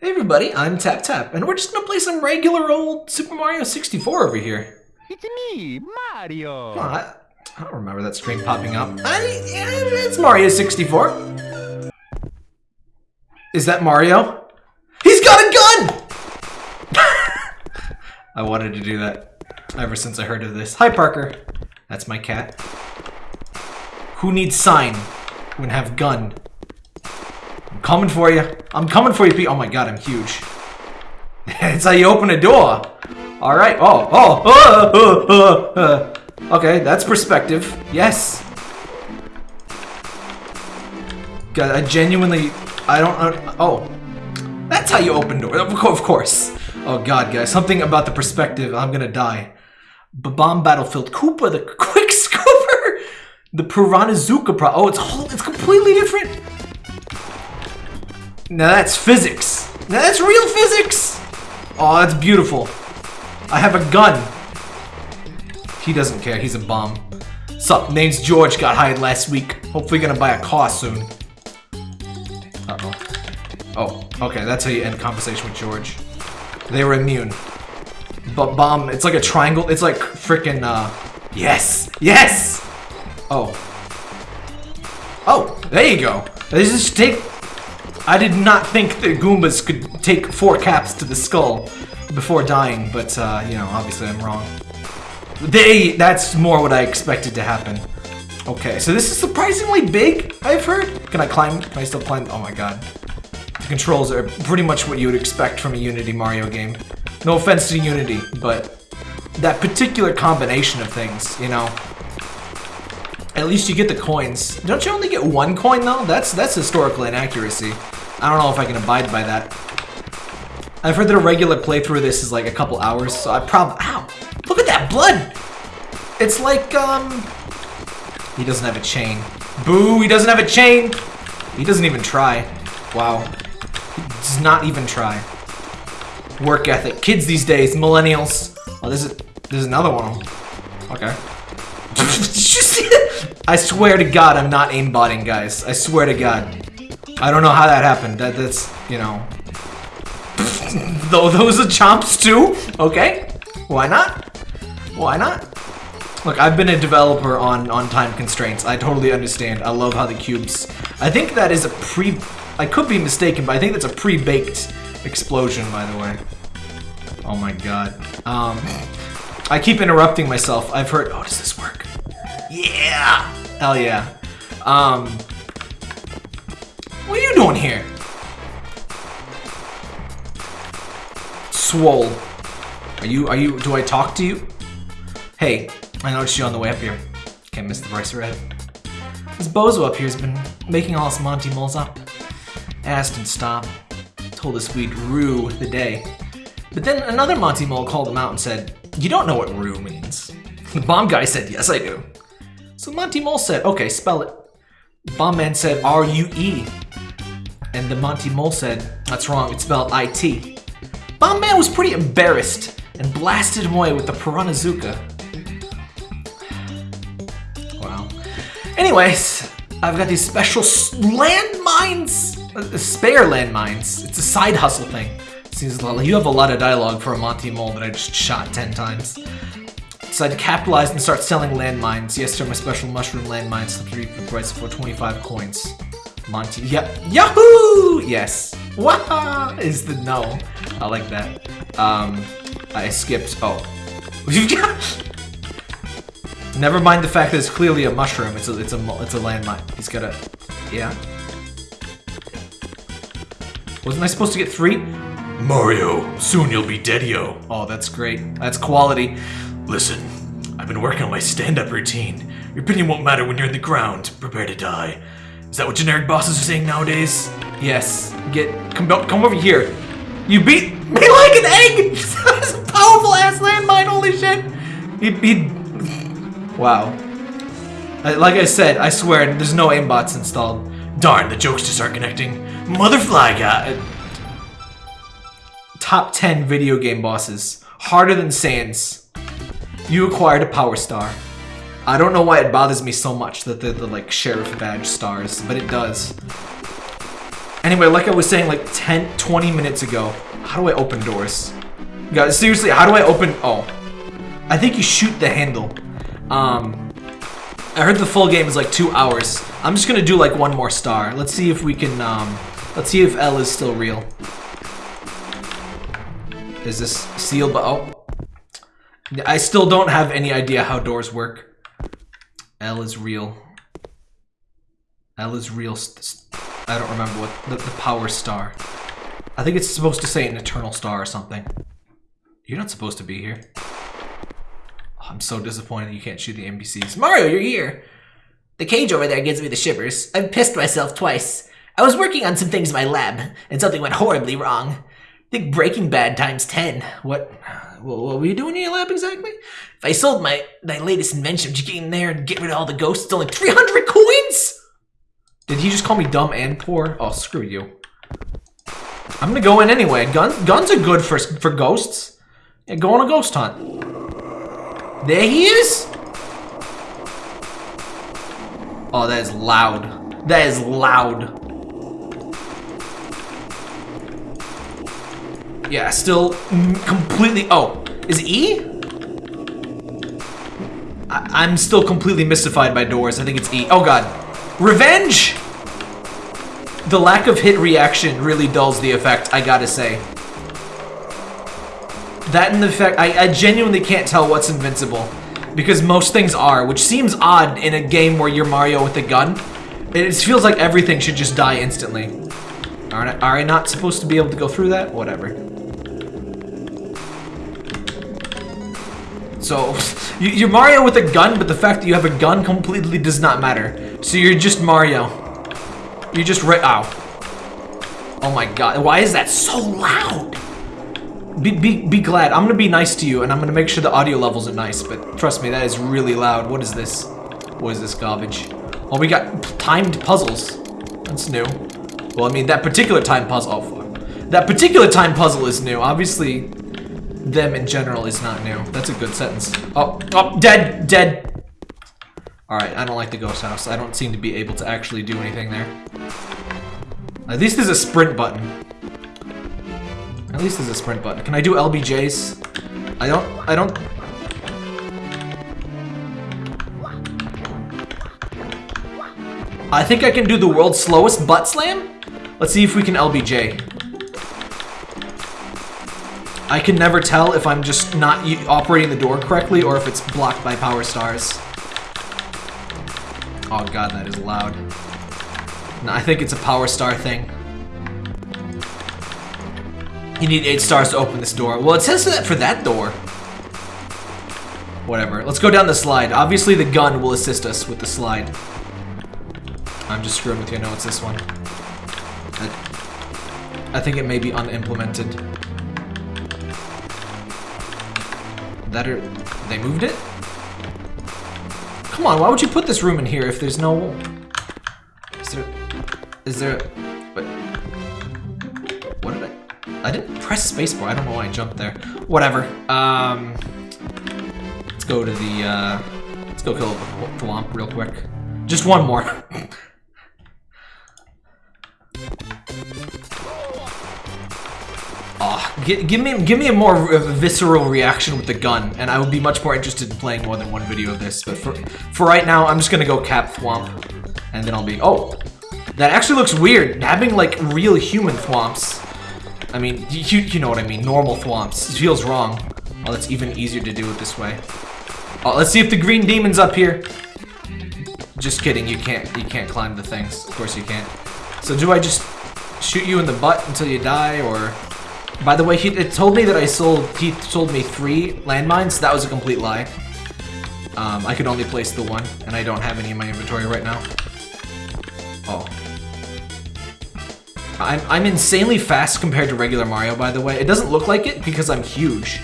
Hey everybody, I'm Tap Tap, and we're just gonna play some regular old Super Mario 64 over here. It's me, Mario. Oh, I, I don't remember that screen popping up. I, it's Mario 64. Is that Mario? He's got a gun! I wanted to do that ever since I heard of this. Hi, Parker. That's my cat. Who needs sign when have gun? I'm coming for you. I'm coming for you, Pete. Oh my god, I'm huge. That's how you open a door. All right. Oh, oh, uh, uh, uh, uh. Okay, that's perspective. Yes. God, I genuinely, I don't. Uh, oh, that's how you open doors. Of course. Oh God, guys, something about the perspective. I'm gonna die. Bomb battlefield. Koopa, the quick scooper. The Piranhazuka Pro. Oh, it's whole. It's completely different. Now that's physics. Now that's real physics. Oh, that's beautiful. I have a gun. He doesn't care. He's a bomb. Sup? Name's George. Got hired last week. Hopefully gonna buy a car soon. Uh-oh. Oh, okay. That's how you end conversation with George. They were immune. But bomb, it's like a triangle. It's like freaking, uh... Yes! Yes! Oh. Oh, there you go. They just take... I did not think the Goombas could take four caps to the skull before dying, but, uh, you know, obviously I'm wrong. They... That's more what I expected to happen. Okay, so this is surprisingly big, I've heard. Can I climb? Can I still climb? Oh my god. The controls are pretty much what you would expect from a Unity Mario game. No offense to Unity, but that particular combination of things, you know. At least you get the coins. Don't you only get one coin though? That's that's historical inaccuracy. I don't know if I can abide by that. I've heard that a regular playthrough of this is like a couple hours, so I probably- Ow! Look at that blood! It's like, um... He doesn't have a chain. Boo, he doesn't have a chain! He doesn't even try. Wow. He does not even try. Work ethic. Kids these days, millennials. Oh, there's, there's another one. Okay. Did you see it? I swear to God, I'm not aimbotting, guys. I swear to God. I don't know how that happened. That, that's, you know. Though those are chomps too? Okay. Why not? Why not? Look, I've been a developer on, on time constraints. I totally understand. I love how the cubes... I think that is a pre... I could be mistaken, but I think that's a pre-baked explosion, by the way. Oh my god. Um, I keep interrupting myself. I've heard... Oh, does this work? Yeah! Hell yeah. Um, what are you doing here? Swole. Are you, are you, do I talk to you? Hey, I noticed you on the way up here. Can't miss the price red. This bozo up here has been making all us Monty moles up. Asked and stopped. Told us we'd rue the day. But then another Monty mole called him out and said, You don't know what rue means. The bomb guy said, Yes, I do. So Monty Mole said, Okay, spell it. Bomb man said, R U E. And the Monty Mole said, That's wrong, it's spelled I T. Bomb man was pretty embarrassed and blasted him away with the Piranhazuka. Wow. Anyways, I've got these special landmines, uh, spare landmines. It's a side hustle thing. Seems lot, you have a lot of dialogue for a Monty Mole that I just shot 10 times. Decided to capitalize and start selling landmines. Yes, sir, my special mushroom landmines slipped the price for 25 coins. Monty, yep, Yahoo! Yes. Wah is the no. I like that. Um, I skipped. Oh, Never mind the fact that it's clearly a mushroom. It's a it's a it's a landmine. He's got a yeah. Wasn't I supposed to get three? Mario, soon you'll be deadio. Oh, that's great. That's quality. Listen, I've been working on my stand-up routine. Your opinion won't matter when you're in the ground. Prepare to die. Is that what generic bosses are saying nowadays? Yes. Get come come over here. You beat me like an egg. That's a powerful ass landmine. Holy shit. He, he Wow. I- like I said, I swear, there's no aimbots installed. Darn, the jokes just aren't connecting. Motherfly guy. Uh, top 10 video game bosses. Harder than Sans. You acquired a power star. I don't know why it bothers me so much that they're the like sheriff badge stars, but it does. Anyway, like I was saying like 10, 20 minutes ago, how do I open doors? Guys, seriously, how do I open... Oh. I think you shoot the handle. Um, I heard the full game is like two hours. I'm just gonna do like one more star. Let's see if we can, um, let's see if L is still real. Is this sealed? But oh, I still don't have any idea how doors work. L is real. L is real. I don't remember what the, the power star. I think it's supposed to say an eternal star or something. You're not supposed to be here. Oh, I'm so disappointed you can't shoot the NPCs. Mario, you're here! The cage over there gives me the shivers. I've pissed myself twice. I was working on some things in my lab, and something went horribly wrong. Think Breaking Bad times 10. What, what were you doing in your lab exactly? If I sold my, my latest invention, would you get in there and get rid of all the ghosts? It's only 300 coins? Did he just call me dumb and poor? Oh, screw you. I'm gonna go in anyway. Guns, guns are good for, for ghosts. Yeah, go on a ghost hunt. There he is? Oh, that is loud. That is loud. Yeah, still completely... Oh, is E? I am still completely mystified by doors. I think it's E. Oh, God. Revenge! The lack of hit reaction really dulls the effect, I gotta say. That and the fact, I, I genuinely can't tell what's invincible. Because most things are, which seems odd in a game where you're Mario with a gun. It feels like everything should just die instantly. Aren't I, are I not supposed to be able to go through that? Whatever. So, you're Mario with a gun, but the fact that you have a gun completely does not matter. So you're just Mario. You're just right- ow. Oh my god, why is that so loud? Be, be, be glad. I'm gonna be nice to you, and I'm gonna make sure the audio levels are nice, but trust me, that is really loud. What is this? What is this garbage? Oh, we got timed puzzles. That's new. Well, I mean, that particular time puzzle- oh, fuck. That particular time puzzle is new. Obviously, them in general is not new. That's a good sentence. Oh, oh, dead, dead. Alright, I don't like the ghost house. I don't seem to be able to actually do anything there. At least there's a sprint button. At least there's a sprint button. Can I do LBJs? I don't, I don't... I think I can do the world's slowest butt slam? Let's see if we can LBJ. I can never tell if I'm just not operating the door correctly or if it's blocked by power stars. Oh god, that is loud. No, I think it's a power star thing. You need 8 stars to open this door. Well, it says that for that door. Whatever. Let's go down the slide. Obviously, the gun will assist us with the slide. I'm just screwing with you. No, it's this one. I, I think it may be unimplemented. That are... They moved it? Come on, why would you put this room in here if there's no... Is there... Is there... What did I I didn't press spacebar. I don't know why I jumped there. Whatever. Um, let's go to the, uh, let's go kill the Thwomp real quick. Just one more. give me give me a more visceral reaction with the gun, and I would be much more interested in playing more than one video of this. But for for right now, I'm just gonna go cap Thwomp, and then I'll be oh, that actually looks weird. Having like real human Thwomps. I mean, you, you know what I mean, normal thwomps. It feels wrong. Oh, it's even easier to do it this way. Oh, let's see if the green demon's up here. Just kidding, you can't, you can't climb the things. Of course you can't. So do I just shoot you in the butt until you die, or... By the way, he it told me that I sold, he sold me three landmines. That was a complete lie. Um, I could only place the one, and I don't have any in my inventory right now. Oh, I'm, I'm insanely fast compared to regular Mario, by the way. It doesn't look like it because I'm huge,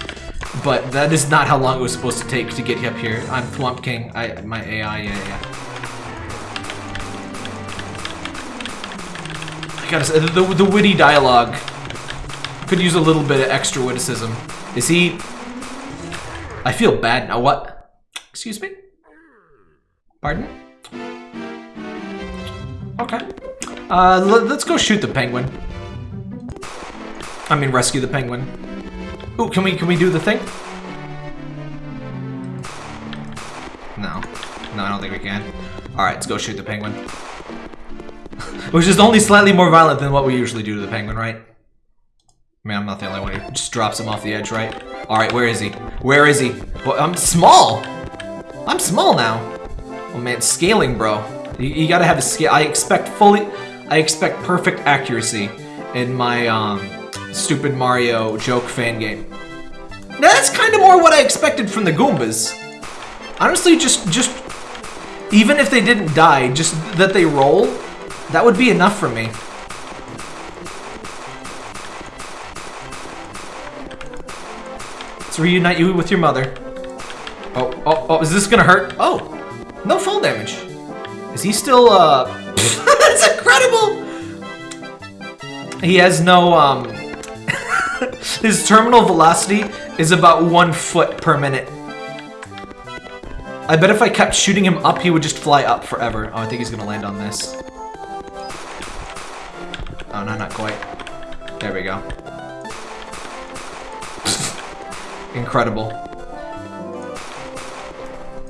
but that is not how long it was supposed to take to get up here. I'm Thwomp King. I, my AI, yeah, yeah. I gotta say, the, the witty dialogue could use a little bit of extra witticism. Is he... I feel bad now. What? Excuse me? Pardon? Okay. Uh, let, us go shoot the penguin. I mean, rescue the penguin. Ooh, can we can we do the thing? No, no, I don't think we can. All right, let's go shoot the penguin. Which is only slightly more violent than what we usually do to the penguin, right? I mean, I'm not the only one who just drops him off the edge, right? All right, where is he? Where is he? Well, I'm small. I'm small now. Oh man, scaling, bro. You, you gotta have a scale. I expect fully, I expect perfect accuracy in my um, stupid Mario joke fan game. Now, that's kind of more what I expected from the Goombas. Honestly, just, just, even if they didn't die, just that they roll, that would be enough for me. Reunite you with your mother. Oh, oh, oh, is this gonna hurt? Oh, no fall damage. Is he still, uh... That's incredible! He has no, um... His terminal velocity is about one foot per minute. I bet if I kept shooting him up, he would just fly up forever. Oh, I think he's gonna land on this. Oh, no, not quite. There we go. Incredible.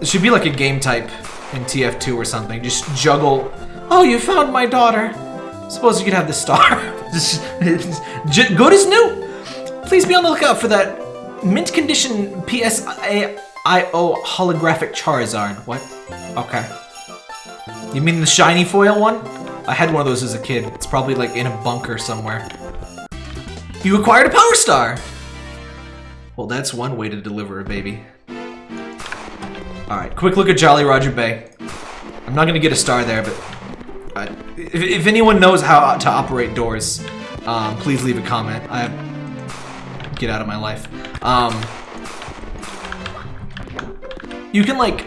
It should be like a game type in TF2 or something. Just juggle. Oh, you found my daughter. Suppose you could have the star. Just Good as new. Please be on the lookout for that mint condition PSIO holographic Charizard. What? Okay. You mean the shiny foil one? I had one of those as a kid. It's probably like in a bunker somewhere. You acquired a Power Star! Well, that's one way to deliver a baby. Alright, quick look at Jolly Roger Bay. I'm not gonna get a star there, but... Uh, if, if, anyone knows how to operate doors, um, please leave a comment. I Get out of my life. Um, you can, like,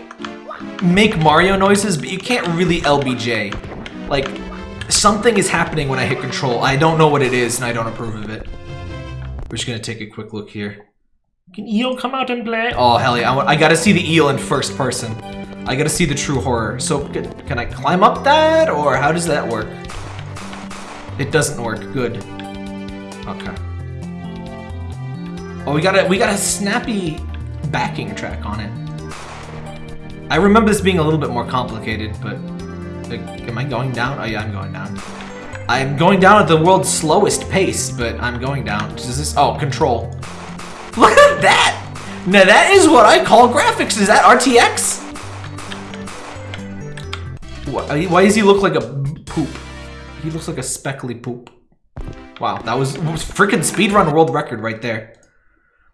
make Mario noises, but you can't really LBJ. Like, something is happening when I hit control. I don't know what it is, and I don't approve of it. We're just gonna take a quick look here. Can eel come out and play? Oh, hell yeah. I, I gotta see the eel in first person. I gotta see the true horror. So, can, can I climb up that, or how does that work? It doesn't work. Good. Okay. Oh, we got a we got a snappy backing track on it. I remember this being a little bit more complicated, but like, am I going down? Oh yeah, I'm going down. I'm going down at the world's slowest pace, but I'm going down. Is this? Oh, control. Look at that! Now that is what I call graphics. Is that RTX? Why does he look like a poop? He looks like a speckly poop. Wow, that was, was freaking speedrun world record right there.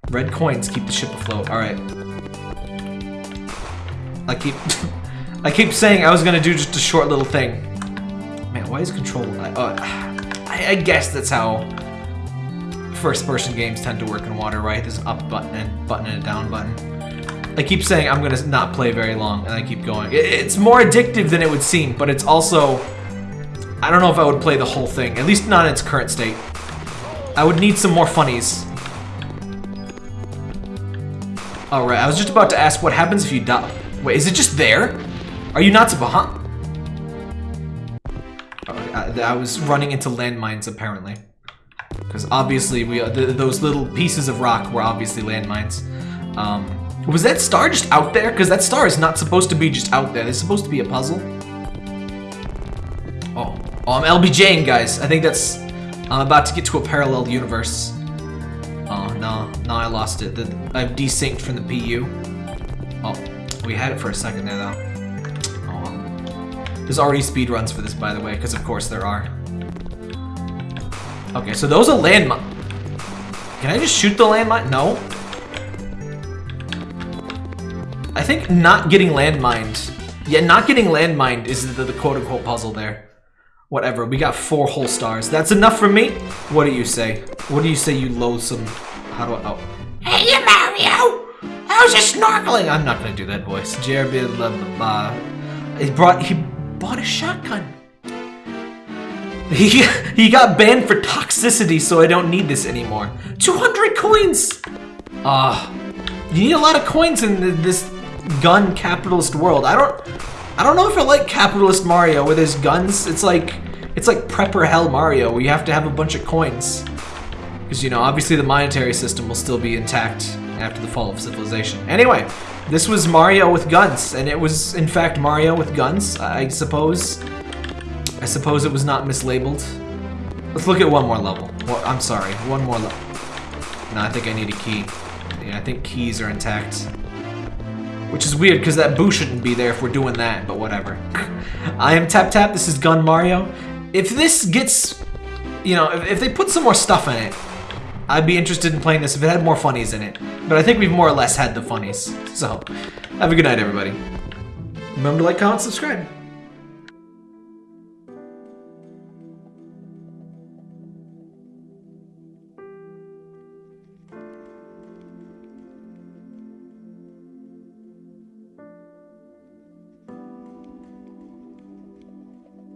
Red coins keep the ship afloat. All right. I keep, I keep saying I was gonna do just a short little thing. Man, why is control? I, uh, I, I guess that's how first-person games tend to work in water, right? There's an up button and button and a down button. I keep saying I'm gonna not play very long, and I keep going. It's more addictive than it would seem, but it's also... I don't know if I would play the whole thing, at least not in its current state. I would need some more funnies. Alright, I was just about to ask what happens if you die. Wait, is it just there? Are you not behind? I, I was running into landmines, apparently. Because obviously, we uh, those little pieces of rock were obviously landmines. Um, was that star just out there? Because that star is not supposed to be just out there. It's supposed to be a puzzle. Oh, oh, I'm LBJing, guys. I think that's... I'm about to get to a parallel universe. Oh, no. No, I lost it. The, I've desynced from the PU. Oh, we had it for a second there, though. Oh. There's already speedruns for this, by the way, because of course there are. Okay, so those are landmine. Can I just shoot the landmine? No. I think not getting landmined. Yeah, not getting landmined is the, the quote-unquote puzzle there. Whatever, we got four whole stars. That's enough for me? What do you say? What do you say, you loathsome... How do I... Oh. Hey, Mario! How's your snorkeling? I'm not gonna do that voice. Jeremy, blah, blah, blah. He brought... He bought a shotgun. He, he got banned for toxicity, so I don't need this anymore. 200 coins! Ah, uh, you need a lot of coins in this gun capitalist world. I don't, I don't know if I like capitalist Mario where there's guns. It's like, It's like Prepper Hell Mario, where you have to have a bunch of coins. Because, you know, obviously the monetary system will still be intact after the fall of civilization. Anyway, this was Mario with guns, and it was, in fact, Mario with guns, I suppose. I suppose it was not mislabeled. Let's look at one more level. Well, I'm sorry, one more level. No, I think I need a key. Yeah, I think keys are intact. Which is weird, because that boo shouldn't be there if we're doing that, but whatever. I am Tap Tap, this is Gun Mario. If this gets, you know, if, if they put some more stuff in it, I'd be interested in playing this if it had more funnies in it. But I think we've more or less had the funnies. So, have a good night, everybody. Remember to like, comment, subscribe.